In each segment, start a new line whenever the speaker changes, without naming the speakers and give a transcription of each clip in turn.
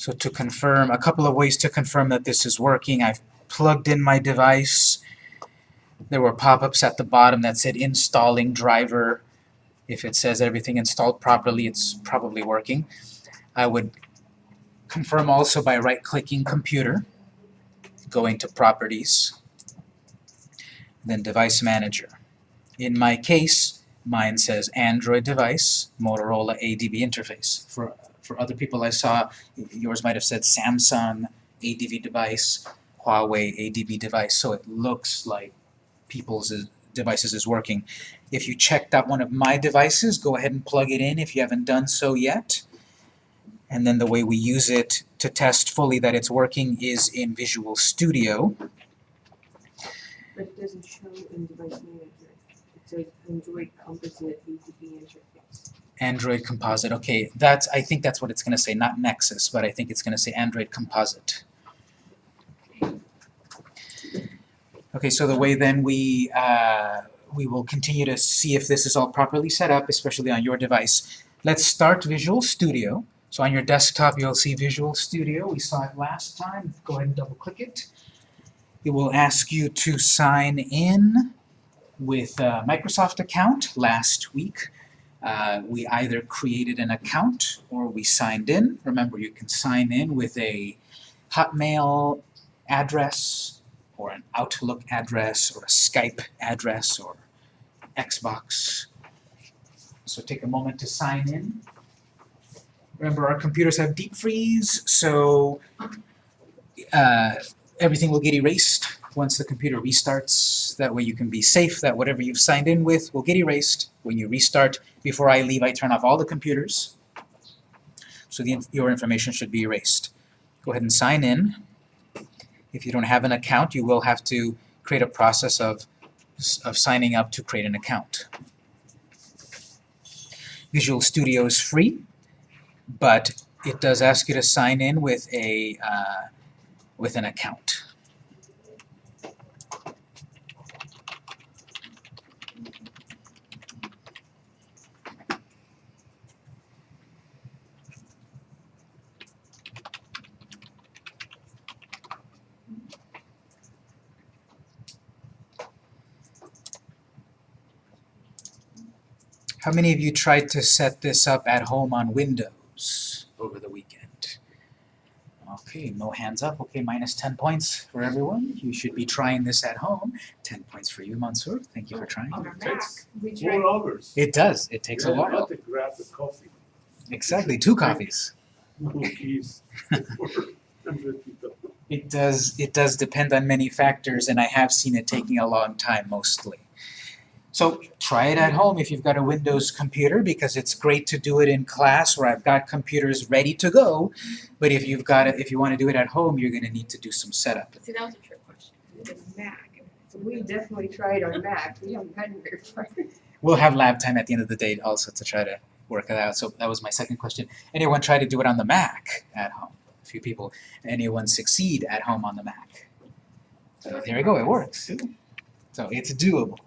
So to confirm, a couple of ways to confirm that this is working, I've plugged in my device. There were pop-ups at the bottom that said installing driver. If it says everything installed properly, it's probably working. I would confirm also by right-clicking computer, going to properties, then device manager. In my case, mine says Android device, Motorola ADB interface. For, for other people I saw, yours might have said Samsung ADB device, Huawei ADB device, so it looks like people's uh, devices is working. If you checked out one of my devices, go ahead and plug it in if you haven't done so yet. And then the way we use it to test fully that it's working is in Visual Studio.
But it doesn't show in device manager. It says Android composite ADB interface.
Android Composite. Okay, that's I think that's what it's going to say, not Nexus, but I think it's going to say Android Composite. Okay, so the way then we uh, we will continue to see if this is all properly set up, especially on your device. Let's start Visual Studio. So on your desktop, you'll see Visual Studio. We saw it last time. Go ahead and double-click it. It will ask you to sign in with a Microsoft account last week. Uh, we either created an account or we signed in. Remember, you can sign in with a Hotmail address or an Outlook address or a Skype address or Xbox. So take a moment to sign in. Remember, our computers have deep freeze, so uh, everything will get erased once the computer restarts. That way you can be safe that whatever you've signed in with will get erased when you restart. Before I leave, I turn off all the computers, so the, your information should be erased. Go ahead and sign in. If you don't have an account, you will have to create a process of, of signing up to create an account. Visual Studio is free, but it does ask you to sign in with a uh, with an account. How many of you tried to set this up at home on Windows over the weekend? Okay, no hands up. Okay, minus 10 points for everyone. You should be trying this at home. 10 points for you, Mansoor. Thank you for oh, trying.
On our
Takes Four hours.
It does. It takes a
Yeah,
while.
I had to grab the coffee.
Exactly, two coffees.
Cookies. Hundred people.
It does, it does depend on many factors, and I have seen it taking a long time mostly. So try it at home if you've got a Windows computer, because it's great to do it in class where I've got computers ready to go. But if you've got it, if you want to do it at home, you're going to need to do some setup.
See, that was a trick question.
the Mac. So we definitely tried on Mac. We haven't gotten very far.
We'll have lab time at the end of the day also to try to work it out. So that was my second question. Anyone try to do it on the Mac at home? A few people. Anyone succeed at home on the Mac? So there you go, it works. So it's doable.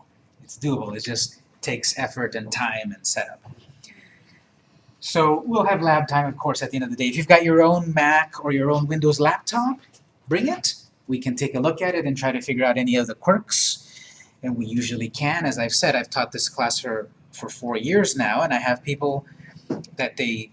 It's doable. It just takes effort and time and setup. So we'll have lab time, of course, at the end of the day. If you've got your own Mac or your own Windows laptop, bring it. We can take a look at it and try to figure out any of the quirks. And we usually can. As I've said, I've taught this class for, for four years now, and I have people that they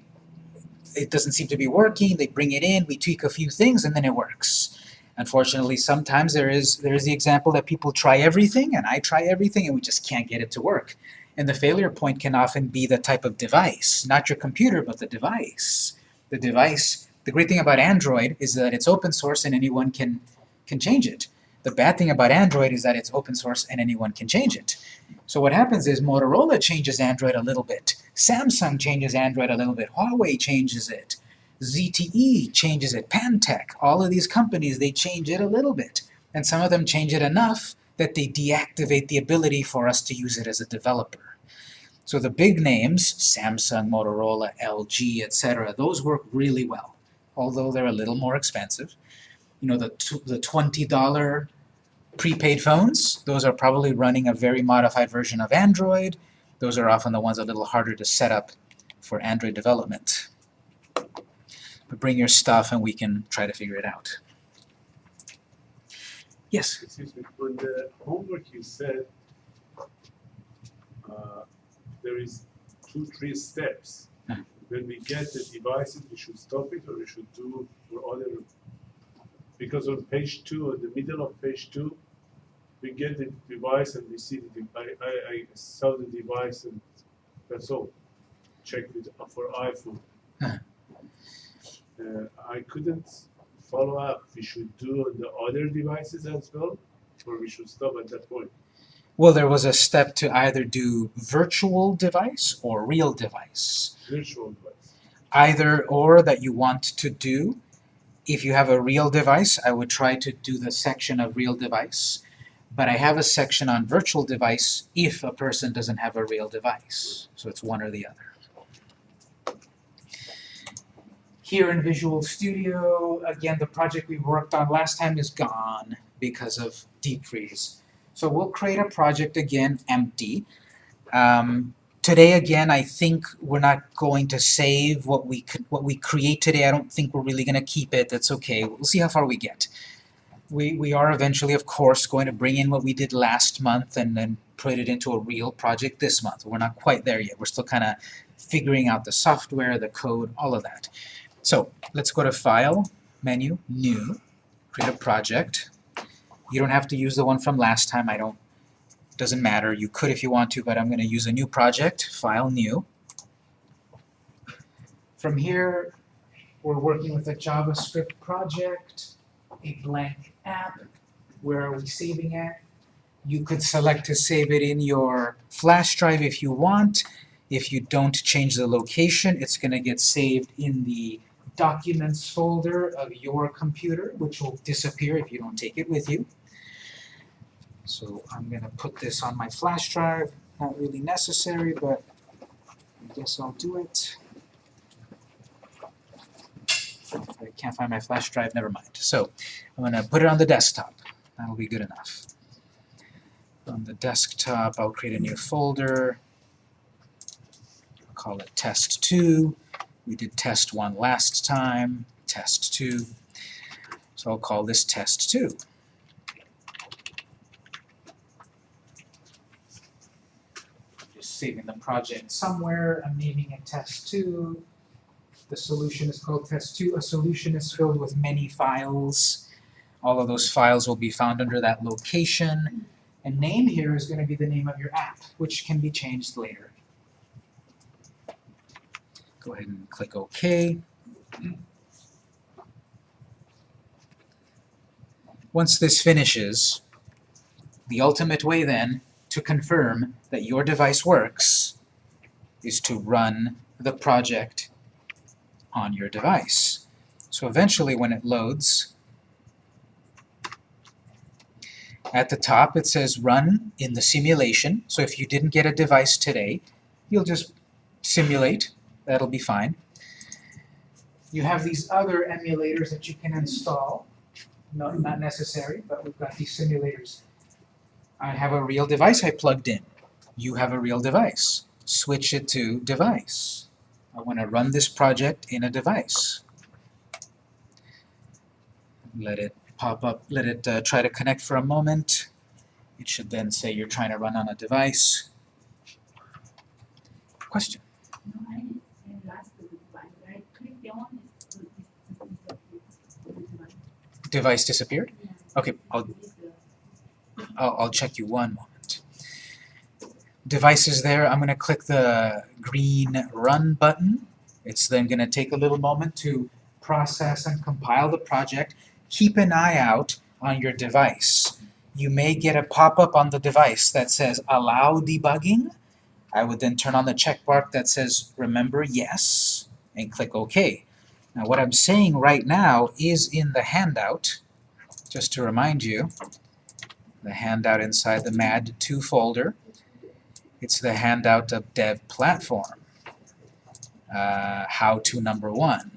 it doesn't seem to be working, they bring it in, we tweak a few things, and then it works. Unfortunately, sometimes there is there is the example that people try everything, and I try everything, and we just can't get it to work. And the failure point can often be the type of device, not your computer, but the device. The device, the great thing about Android is that it's open source and anyone can, can change it. The bad thing about Android is that it's open source and anyone can change it. So what happens is Motorola changes Android a little bit, Samsung changes Android a little bit, Huawei changes it, ZTE changes it, Pantech, all of these companies, they change it a little bit. And some of them change it enough that they deactivate the ability for us to use it as a developer. So the big names, Samsung, Motorola, LG, etc., those work really well, although they're a little more expensive. You know, the, the $20 prepaid phones, those are probably running a very modified version of Android. Those are often the ones a little harder to set up for Android development. Bring your stuff and we can try to figure it out. Yes?
Excuse me, on the homework you said, uh, there is two, three steps.
Huh.
When we get the devices, we should stop it or we should do for other, because on page two, at the middle of page two, we get the device and we see the, de- I, I, I saw the device and that's all. Check with, uh, for iPhone.
Huh.
Uh, I couldn't follow up, we should do on the other devices as well, or we should stop at that point?
Well, there was a step to either do virtual device or real device.
Virtual device.
Either or that you want to do. If you have a real device, I would try to do the section of real device. But I have a section on virtual device if a person doesn't have a real device. So it's one or the other. Here in Visual Studio, again, the project we worked on last time is gone because of deep freeze. So we'll create a project again, empty. Um, today again, I think we're not going to save what we could, what we create today. I don't think we're really going to keep it. That's okay. We'll see how far we get. We, we are eventually, of course, going to bring in what we did last month and then put it into a real project this month. We're not quite there yet. We're still kind of figuring out the software, the code, all of that. So let's go to File, Menu, New, create a project. You don't have to use the one from last time. I don't, doesn't matter. You could if you want to, but I'm going to use a new project, File, New. From here, we're working with a JavaScript project, a blank app. Where are we saving it? You could select to save it in your flash drive if you want. If you don't change the location, it's going to get saved in the Documents folder of your computer, which will disappear if you don't take it with you. So I'm going to put this on my flash drive. Not really necessary, but I guess I'll do it. I can't find my flash drive, never mind. So I'm going to put it on the desktop. That'll be good enough. On the desktop, I'll create a new folder. I'll call it test2. We did test 1 last time, test 2. So I'll call this test 2. Just saving the project somewhere. I'm naming it test 2. The solution is called test2. A solution is filled with many files. All of those files will be found under that location. And name here is going to be the name of your app, which can be changed later. Go ahead and click OK. Once this finishes, the ultimate way then to confirm that your device works is to run the project on your device. So eventually when it loads, at the top it says run in the simulation. So if you didn't get a device today, you'll just simulate. That'll be fine. You have these other emulators that you can install. No, not necessary, but we've got these simulators. I have a real device I plugged in. You have a real device. Switch it to device. I want to run this project in a device. Let it pop up, let it uh, try to connect for a moment. It should then say you're trying to run on a device. Question?
No, I didn't last the device. I clicked the on is to this the device.
Disappeared? Okay, I'll, I'll, I'll check you one moment. Device is there. I'm going to click the green Run button. It's then going to take a little moment to process and compile the project. Keep an eye out on your device. You may get a pop-up on the device that says Allow debugging. I would then turn on the check mark that says Remember Yes and click OK. Now what I'm saying right now is in the handout, just to remind you the handout inside the MAD2 folder. It's the handout of Dev Platform, uh, how to number one.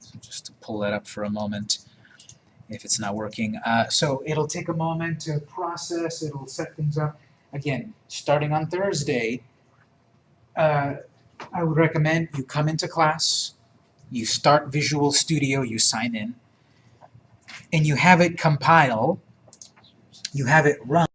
So just to pull that up for a moment if it's not working. Uh, so it'll take a moment to process, it'll set things up. Again, starting on Thursday, uh, I would recommend you come into class, you start Visual Studio, you sign in, and you have it compile, you have it run